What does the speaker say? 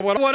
What, what